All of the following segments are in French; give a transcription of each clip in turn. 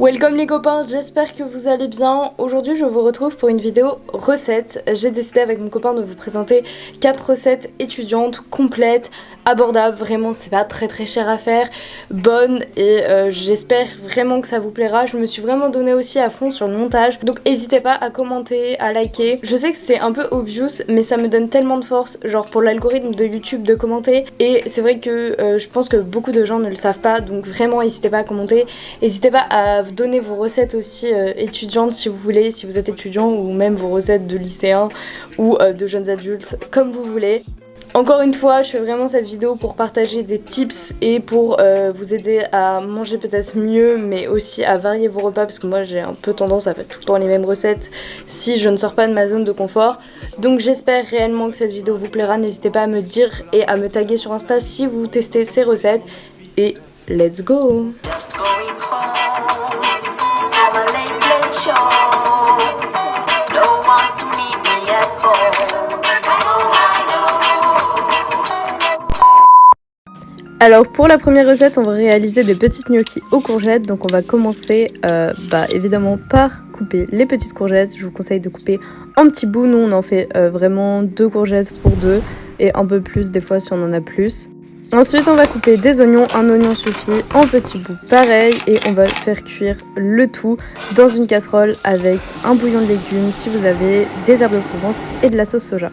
Welcome les copains, j'espère que vous allez bien. Aujourd'hui je vous retrouve pour une vidéo recette. J'ai décidé avec mon copain de vous présenter 4 recettes étudiantes, complètes, abordables, vraiment c'est pas très très cher à faire, bonnes et euh, j'espère vraiment que ça vous plaira. Je me suis vraiment donné aussi à fond sur le montage, donc n'hésitez pas à commenter, à liker. Je sais que c'est un peu obvious mais ça me donne tellement de force, genre pour l'algorithme de YouTube de commenter et c'est vrai que euh, je pense que beaucoup de gens ne le savent pas donc vraiment n'hésitez pas à commenter, n'hésitez pas à donner vos recettes aussi euh, étudiantes si vous voulez, si vous êtes étudiant ou même vos recettes de lycéens ou euh, de jeunes adultes, comme vous voulez. Encore une fois, je fais vraiment cette vidéo pour partager des tips et pour euh, vous aider à manger peut-être mieux, mais aussi à varier vos repas, parce que moi j'ai un peu tendance à faire tout le temps les mêmes recettes si je ne sors pas de ma zone de confort. Donc j'espère réellement que cette vidéo vous plaira, n'hésitez pas à me dire et à me taguer sur Insta si vous testez ces recettes. Et let's go Alors pour la première recette, on va réaliser des petites gnocchis aux courgettes. Donc on va commencer euh, bah, évidemment par couper les petites courgettes. Je vous conseille de couper en petits bouts. Nous on en fait euh, vraiment deux courgettes pour deux et un peu plus des fois si on en a plus. Ensuite on va couper des oignons, un oignon suffit en petits bouts pareil et on va faire cuire le tout dans une casserole avec un bouillon de légumes si vous avez des herbes de Provence et de la sauce soja.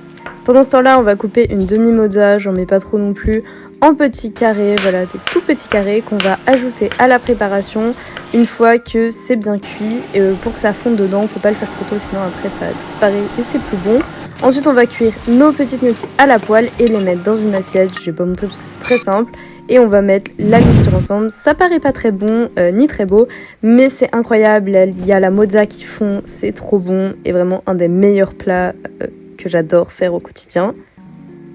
Pendant ce temps-là, on va couper une demi-mozza, j'en mets pas trop non plus, en petits carrés, voilà, des tout petits carrés qu'on va ajouter à la préparation une fois que c'est bien cuit. Et euh, pour que ça fonde dedans, faut pas le faire trop tôt, sinon après ça disparaît et c'est plus bon. Ensuite, on va cuire nos petites gnocchis à la poêle et les mettre dans une assiette. Je vais pas montrer parce que c'est très simple. Et on va mettre la mixture ensemble. Ça paraît pas très bon euh, ni très beau, mais c'est incroyable. Il y a la mozza qui fond, c'est trop bon et vraiment un des meilleurs plats euh, que j'adore faire au quotidien.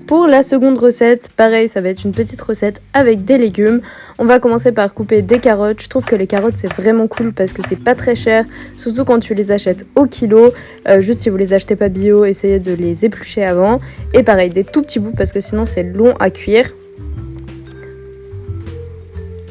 Pour la seconde recette, pareil, ça va être une petite recette avec des légumes. On va commencer par couper des carottes. Je trouve que les carottes c'est vraiment cool parce que c'est pas très cher, surtout quand tu les achètes au kilo. Euh, juste si vous les achetez pas bio, essayez de les éplucher avant. Et pareil, des tout petits bouts parce que sinon c'est long à cuire.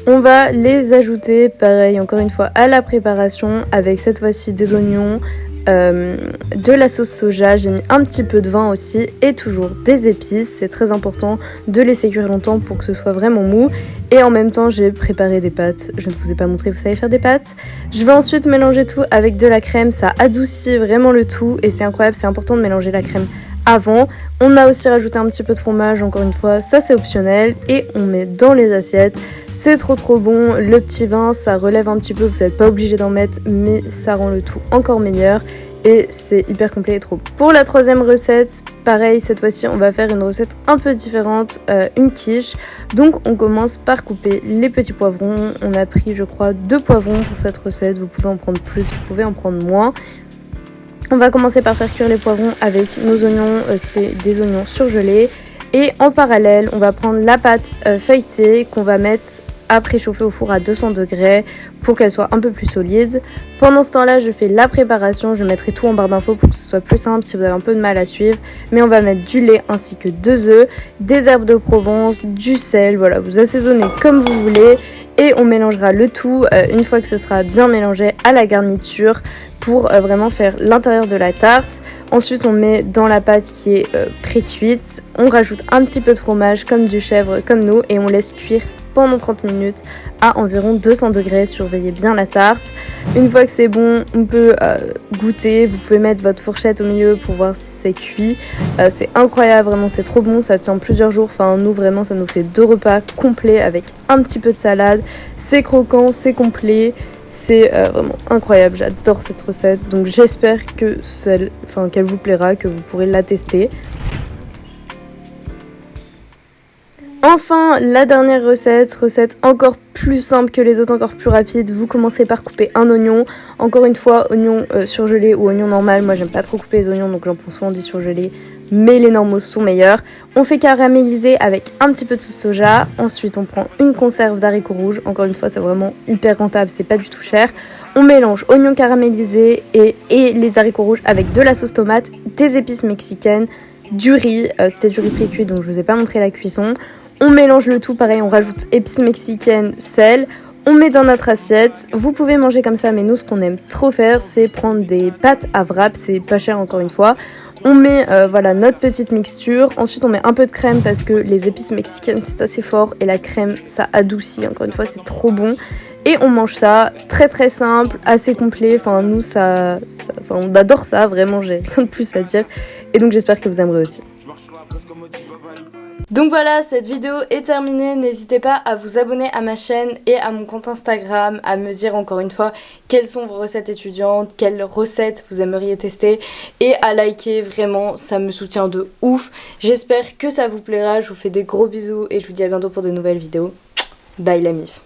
On va les ajouter, pareil, encore une fois, à la préparation avec cette fois-ci des oignons, euh, de la sauce soja, j'ai mis un petit peu de vin aussi et toujours des épices. C'est très important de laisser cuire longtemps pour que ce soit vraiment mou. Et en même temps, j'ai préparé des pâtes. Je ne vous ai pas montré, vous savez faire des pâtes. Je vais ensuite mélanger tout avec de la crème. Ça adoucit vraiment le tout et c'est incroyable. C'est important de mélanger la crème avant. On a aussi rajouté un petit peu de fromage, encore une fois, ça c'est optionnel. Et on met dans les assiettes. C'est trop trop bon. Le petit vin, ça relève un petit peu, vous n'êtes pas obligé d'en mettre, mais ça rend le tout encore meilleur. Et c'est hyper complet et trop bon. Pour la troisième recette, pareil, cette fois-ci, on va faire une recette un peu différente, euh, une quiche. Donc on commence par couper les petits poivrons. On a pris, je crois, deux poivrons pour cette recette. Vous pouvez en prendre plus, vous pouvez en prendre moins. On va commencer par faire cuire les poivrons avec nos oignons, euh, c'était des oignons surgelés. Et en parallèle, on va prendre la pâte euh, feuilletée qu'on va mettre à préchauffer au four à 200 degrés pour qu'elle soit un peu plus solide. Pendant ce temps-là, je fais la préparation. Je mettrai tout en barre d'infos pour que ce soit plus simple si vous avez un peu de mal à suivre. Mais on va mettre du lait ainsi que deux œufs, des herbes de Provence, du sel. Voilà, vous assaisonnez comme vous voulez et on mélangera le tout euh, une fois que ce sera bien mélangé à la garniture pour euh, vraiment faire l'intérieur de la tarte. Ensuite on met dans la pâte qui est euh, pré-cuite, on rajoute un petit peu de fromage comme du chèvre comme nous et on laisse cuire pendant 30 minutes à environ 200 degrés. Surveillez bien la tarte. Une fois que c'est bon, on peut euh, goûter. Vous pouvez mettre votre fourchette au milieu pour voir si c'est cuit. Euh, c'est incroyable, vraiment, c'est trop bon. Ça tient plusieurs jours. Enfin, nous, vraiment, ça nous fait deux repas complets avec un petit peu de salade. C'est croquant, c'est complet. C'est euh, vraiment incroyable, j'adore cette recette. Donc j'espère qu'elle vous plaira, que vous pourrez la tester. Enfin, la dernière recette, recette encore plus simple que les autres, encore plus rapide. Vous commencez par couper un oignon. Encore une fois, oignon euh, surgelé ou oignon normal. Moi, j'aime pas trop couper les oignons, donc j'en prends souvent des surgelés. Mais les normaux sont meilleurs. On fait caraméliser avec un petit peu de sauce soja. Ensuite, on prend une conserve d'haricots rouges. Encore une fois, c'est vraiment hyper rentable, c'est pas du tout cher. On mélange oignons caramélisés et, les haricots rouges avec de la sauce tomate, des épices mexicaines, du riz. Euh, c'était du riz pré-cuit, donc je vous ai pas montré la cuisson. On mélange le tout, pareil, on rajoute épices mexicaines, sel. On met dans notre assiette, vous pouvez manger comme ça, mais nous ce qu'on aime trop faire, c'est prendre des pâtes à wrap, c'est pas cher encore une fois. On met euh, voilà notre petite mixture, ensuite on met un peu de crème parce que les épices mexicaines c'est assez fort et la crème ça adoucit, encore une fois c'est trop bon. Et on mange ça, très très simple, assez complet, enfin nous ça, ça enfin, on adore ça, vraiment j'ai rien de plus à dire. Et donc j'espère que vous aimerez aussi. Donc voilà, cette vidéo est terminée. N'hésitez pas à vous abonner à ma chaîne et à mon compte Instagram, à me dire encore une fois quelles sont vos recettes étudiantes, quelles recettes vous aimeriez tester et à liker, vraiment, ça me soutient de ouf. J'espère que ça vous plaira, je vous fais des gros bisous et je vous dis à bientôt pour de nouvelles vidéos. Bye la mif